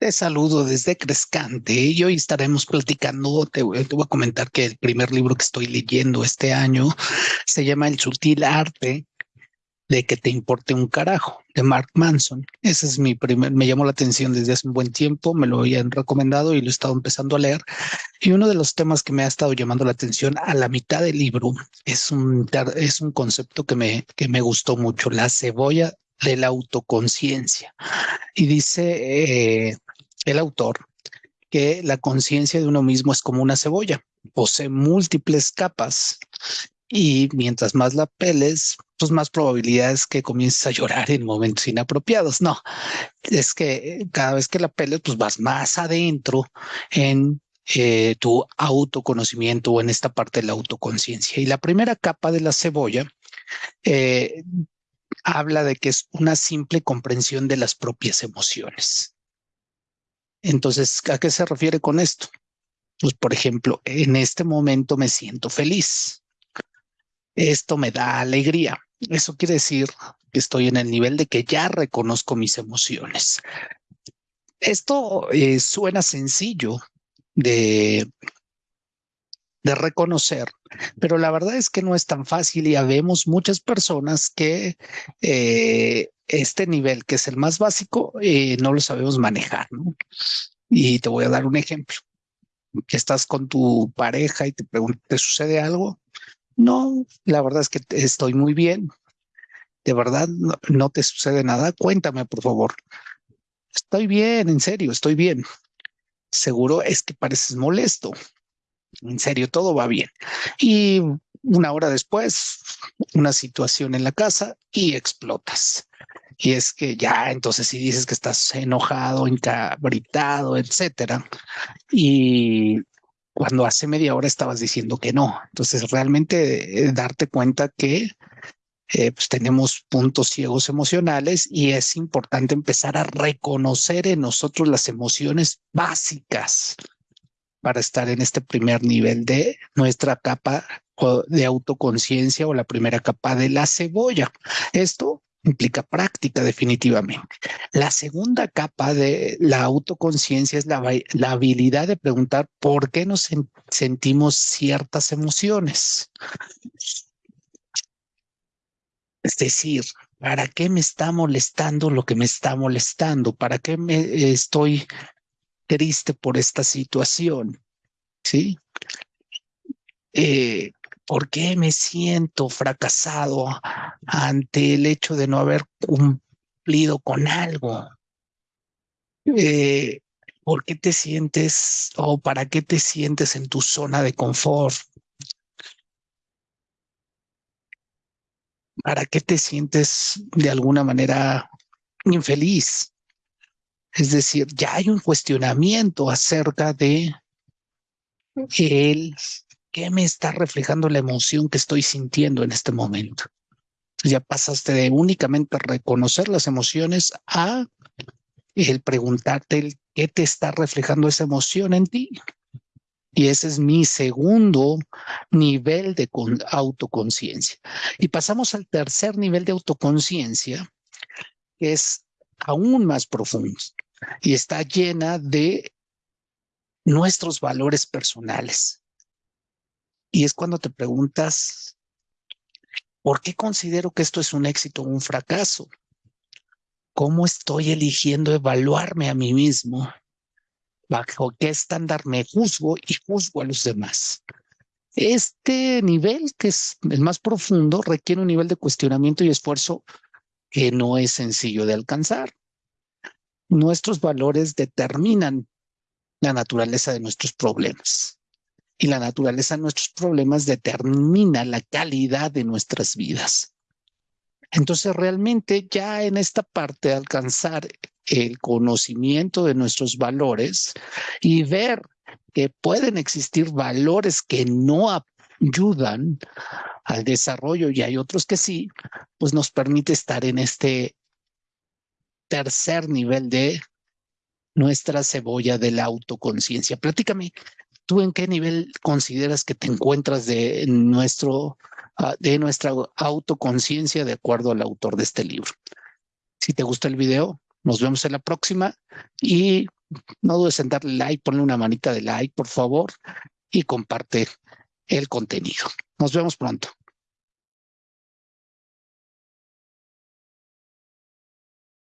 Te saludo desde Crescante y hoy estaremos platicando, te, voy a comentar que el primer libro que estoy leyendo este año se llama El sutil arte de que te importe un carajo, de Mark Manson. Ese es mi primer, me llamó la atención desde hace un buen tiempo, me lo habían recomendado y lo he estado empezando a leer. Y uno de los temas que me ha estado llamando la atención a la mitad del libro es un, es un concepto que me, que me gustó mucho, la cebolla de la autoconciencia. Y dice eh, el autor que la conciencia de uno mismo es como una cebolla, posee múltiples capas y mientras más la peles, pues más probabilidades que comiences a llorar en momentos inapropiados. No, es que cada vez que la peles, pues vas más adentro en eh, tu autoconocimiento o en esta parte de la autoconciencia. Y la primera capa de la cebolla eh, habla de que es una simple comprensión de las propias emociones. Entonces, ¿a qué se refiere con esto? Pues, por ejemplo, en este momento me siento feliz. Esto me da alegría. Eso quiere decir que estoy en el nivel de que ya reconozco mis emociones. Esto eh, suena sencillo de, de reconocer, pero la verdad es que no es tan fácil y habemos muchas personas que eh, este nivel, que es el más básico, eh, no lo sabemos manejar. ¿no? Y te voy a dar un ejemplo. Estás con tu pareja y te preguntas, ¿te sucede algo? No, la verdad es que estoy muy bien. De verdad, no te sucede nada. Cuéntame, por favor. Estoy bien, en serio, estoy bien. Seguro es que pareces molesto en serio, todo va bien. Y una hora después, una situación en la casa y explotas. Y es que ya, entonces si dices que estás enojado, encabritado, etcétera, y cuando hace media hora estabas diciendo que no. Entonces realmente eh, darte cuenta que eh, pues tenemos puntos ciegos emocionales y es importante empezar a reconocer en nosotros las emociones básicas para estar en este primer nivel de nuestra capa de autoconciencia o la primera capa de la cebolla. Esto implica práctica definitivamente. La segunda capa de la autoconciencia es la, la habilidad de preguntar por qué nos sentimos ciertas emociones. Es decir, ¿para qué me está molestando lo que me está molestando? ¿Para qué me estoy triste por esta situación, ¿sí? Eh, ¿Por qué me siento fracasado ante el hecho de no haber cumplido con algo? Eh, ¿Por qué te sientes o para qué te sientes en tu zona de confort? ¿Para qué te sientes de alguna manera infeliz? Es decir, ya hay un cuestionamiento acerca de el qué me está reflejando la emoción que estoy sintiendo en este momento. Ya pasaste de únicamente reconocer las emociones a el preguntarte el qué te está reflejando esa emoción en ti. Y ese es mi segundo nivel de autoconciencia. Y pasamos al tercer nivel de autoconciencia, que es aún más profundos y está llena de nuestros valores personales. Y es cuando te preguntas, ¿por qué considero que esto es un éxito o un fracaso? ¿Cómo estoy eligiendo evaluarme a mí mismo? ¿Bajo qué estándar me juzgo y juzgo a los demás? Este nivel, que es el más profundo, requiere un nivel de cuestionamiento y esfuerzo que no es sencillo de alcanzar. Nuestros valores determinan la naturaleza de nuestros problemas y la naturaleza de nuestros problemas determina la calidad de nuestras vidas. Entonces, realmente ya en esta parte alcanzar el conocimiento de nuestros valores y ver que pueden existir valores que no ayudan al desarrollo y hay otros que sí, pues nos permite estar en este tercer nivel de nuestra cebolla de la autoconciencia. Platícame, ¿tú en qué nivel consideras que te encuentras de nuestro ah, de nuestra autoconciencia de acuerdo al autor de este libro? Si te gusta el video, nos vemos en la próxima y no dudes en darle like, ponle una manita de like, por favor, y comparte el contenido. Nos vemos pronto.